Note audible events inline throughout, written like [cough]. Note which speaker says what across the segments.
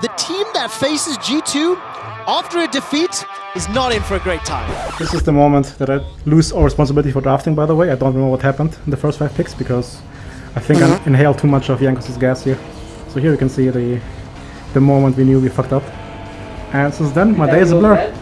Speaker 1: the team that faces G2 after a defeat is not in for a great time.
Speaker 2: This is the moment that I lose all responsibility for drafting, by the way. I don't remember what happened in the first five picks because I think I uh-huh. inhaled too much of Jankos' gas here. So here you can see the the moment we knew we fucked up. And since then, my day is a blur.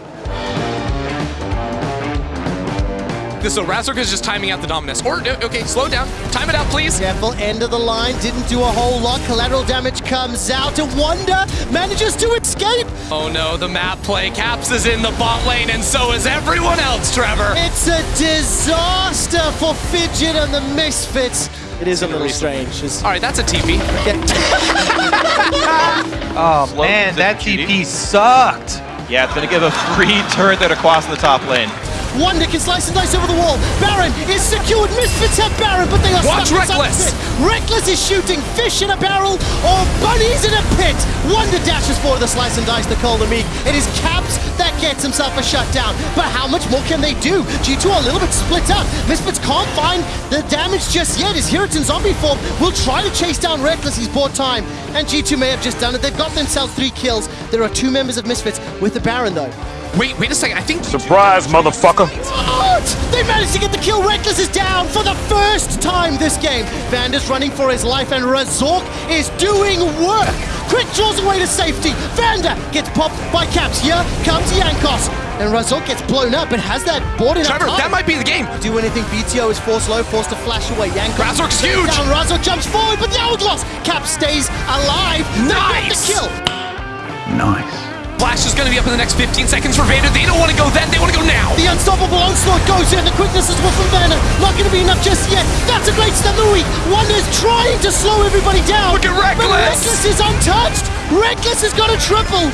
Speaker 3: So Razork is just timing out the Dominus. Or, okay, slow down. Time it out, please.
Speaker 1: Careful, end of the line, didn't do a whole lot. Collateral damage comes out, and Wonder manages to escape.
Speaker 3: Oh no, the map play. Caps is in the bot lane, and so is everyone else, Trevor.
Speaker 1: It's a disaster for Fidget and the Misfits. It is a little strange. It's-
Speaker 3: All right, that's a TP. [laughs]
Speaker 4: Oh man, that TP sucked.
Speaker 5: Yeah, it's gonna give a free turret there across in the top lane.
Speaker 1: Wonder can slice and dice over the wall. Baron is secured. Misfits have Baron, but they are
Speaker 3: Watch
Speaker 1: stuck Rekkles. Rekkles is shooting fish in a barrel or bunnies in a pit. Wonder dashes for the slice and dice, to call the Cold Meek. It is Caps that gets himself a shutdown. But how much more can they do? G2 are a little bit split up. Misfits can't find the damage just yet. His Hero in zombie form will try to chase down Rekkles. He's bought time. And G2 may have just done it. They've got themselves three kills. There are two members of Misfits with the Baron, though.
Speaker 3: Wait, wait a second. I think
Speaker 6: Surprise, motherfucker!
Speaker 1: What? They managed to get the kill. Rekkles is down for the first time this game. Vander's running for his life, and Razork is doing work. Quick draws away to safety. Vander gets popped by Caps. Here comes Jankos. And Razork gets blown up and has that board in a
Speaker 3: Trevor,
Speaker 1: time.
Speaker 3: that might be the game.
Speaker 1: do anything. BTO is forced low, forced to flash away. Jankos
Speaker 3: Razork's
Speaker 1: goes
Speaker 3: huge.
Speaker 1: Down. Razork jumps forward, but the Hourglass. Cap stays alive. They get
Speaker 3: Nice.
Speaker 1: the kill.
Speaker 3: Flash is going to be up in the next 15 seconds for Vander. They don't want to go then. They want to go now.
Speaker 1: The unstoppable onslaught goes in. The quickness is well from Vander. Not going to be enough just yet. That's a great step. Louis. is trying to slow everybody down.
Speaker 3: Look at
Speaker 1: But
Speaker 3: Rekkles.
Speaker 1: Rekkles is untouched. Rekkles has got a triple.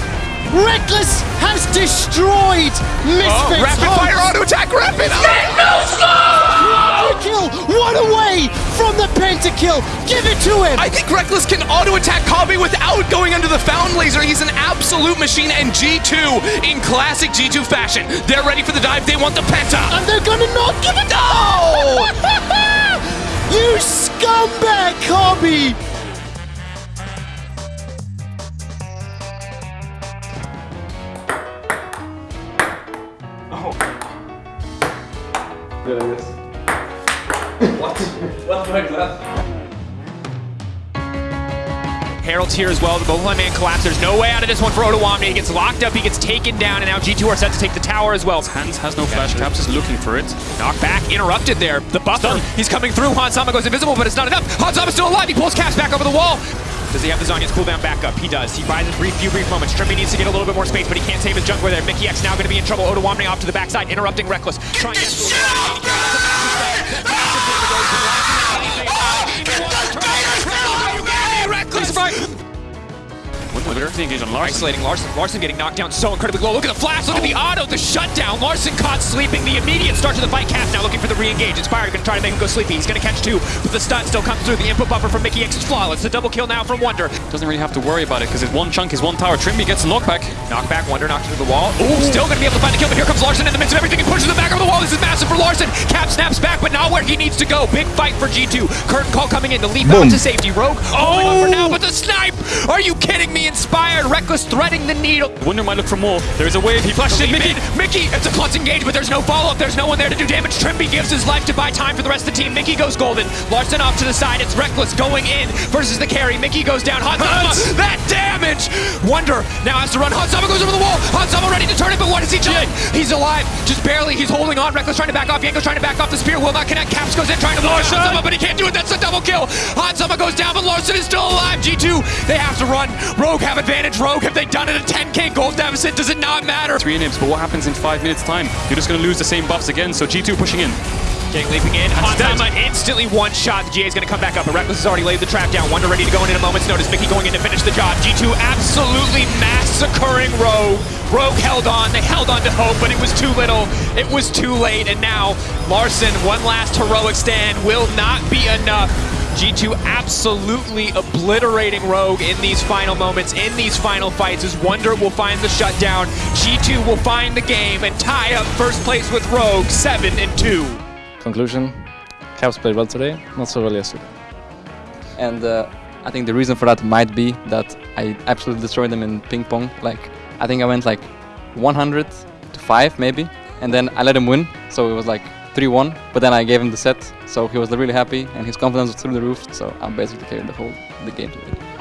Speaker 1: Rekkles has destroyed Misfits.
Speaker 3: Oh, rapid
Speaker 1: hopes.
Speaker 3: fire auto attack. Rapid. Get no slow!
Speaker 1: Kill. One away from the pentakill. Give it to him.
Speaker 3: I think Rekkles can auto attack Kobbe without going under the fountain laser. He's an absolute machine, and G2 in classic G2 fashion. They're ready for the dive. They want the penta.
Speaker 1: and they're gonna not give it.
Speaker 3: No! [laughs]
Speaker 1: you scumbag, Kobbe.
Speaker 7: Harold's here as well. The Bohemian man collapses. There's no way out of this one for Odoamne. He gets locked up. He gets taken down. And now G2 are set to take the tower as well.
Speaker 8: Hans has no flash. Caps is looking for it.
Speaker 7: Knocked back. Interrupted there. The buffer. He's coming through. Hans Sama goes invisible, but it's not enough. Hans Sama's still alive. He pulls Caps back over the wall. Does he have the Zhonya's cooldown back up? He does. He buys a brief, few brief moments. Trymbi needs to get a little bit more space, but he can't save his jungler there. Mikyx now going to be in trouble. Odoamne off to the backside, interrupting Rekkles. Trying to get to Rekkles right.
Speaker 8: With Earth engage on Larssen.
Speaker 7: Isolating Larssen. Larssen getting knocked down so incredibly low. Look at the flash. Look at the oh. auto. The shutdown. Larssen caught sleeping. The immediate start to the fight. Cap now looking for the re-engage. Inspired going to try to make him go sleepy. He's going to catch two, but the stun still comes through. The input buffer from Mikyx is flawless. The double kill now from Wonder.
Speaker 8: Doesn't really have to worry about it because it's one chunk is one tower. Trymbi gets a knockback.
Speaker 7: Knockback. Wonder knocked through the wall. Ooh, still going to be able to find the kill, but here comes Larssen in the midst of everything. He pushes the back of the wall. This is massive for Larssen. Cap snaps back, but not where he needs to go. Big fight for G2. Curtain call coming in. The leap out to safety. Rogue oh, holding on for now, but the snipe. Are you kidding me? Inspired. Rekkles threading the needle.
Speaker 8: Wonder might look for more. There's a wave. He flashes in.
Speaker 7: Mickey,
Speaker 8: Mickey.
Speaker 7: It's a clutch engage, but there's no follow-up. There's no one there to do damage. Trymbi gives his life to buy time for the rest of the team. Mickey goes golden. Larssen off to the side. It's Rekkles going in versus the carry. Mickey goes down. Hans Sama, that damage! Wonder now has to run. Hans Sama goes over the wall. Hans Sama ready to turn it, but what has he done? He's alive. Just barely. He's holding on. Rekkles trying to back off. Jankos trying to back off. The spear will not connect. Caps goes in trying to launch Hans Sama, but he can't do it. That's a double kill. Hans Sama goes down, but Larssen is still alive. G2, they have to run. Rogue have advantage. Rogue, have they done it? at 10k gold deficit. Does it not matter?
Speaker 8: Three inhibs, but what happens in five minutes time? You're just going to lose the same buffs again. So G2 pushing in.
Speaker 7: Getting leaping in. Hans Sama instantly one shot. The GA is going to come back up, but Rekkles has already laid the trap down. Wonder ready to go in in a moment's notice. Mickey going in to finish the job. G2 absolutely massacring Rogue. Rogue held on. They held on to hope, but it was too little. It was too late, and now Larssen, one last heroic stand, will not be enough. G2 absolutely obliterating Rogue in these final moments, in these final fights, as Wonder will find the shutdown. G2 will find the game and tie up first place with Rogue, 7 and 2.
Speaker 9: Conclusion, Caps played well today, not so well yesterday.
Speaker 10: And uh,
Speaker 6: I think the reason for that might be that I absolutely destroyed them in ping pong. Like, I think I went like 100 to 5 maybe, and then I let him win, so it was like 3-1. But then I gave him the set, so he was really happy, and his confidence was through the roof. So I basically carried the whole the game today.